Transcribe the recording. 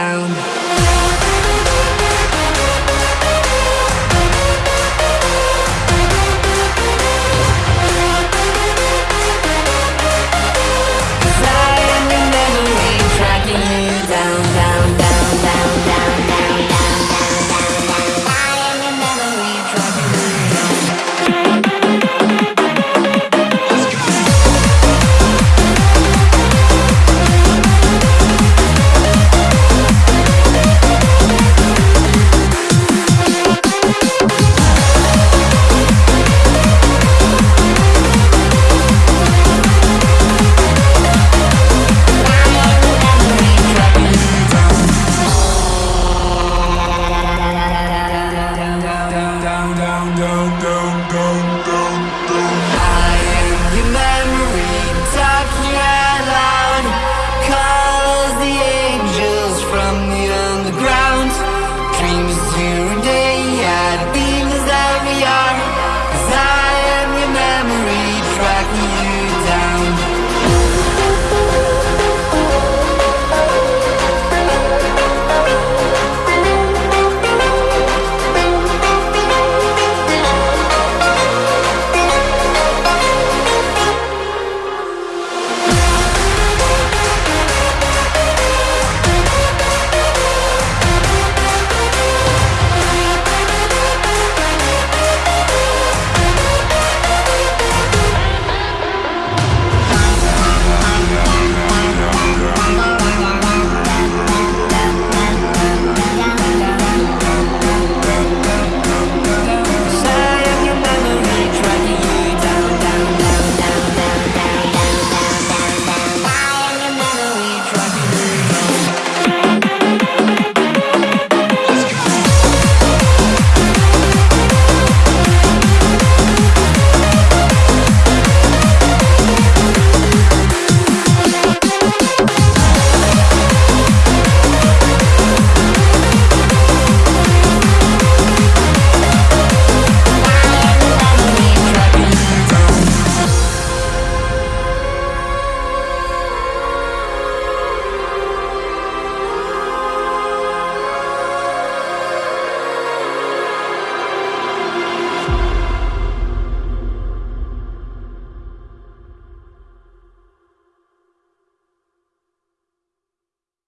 down. down, down, down, down.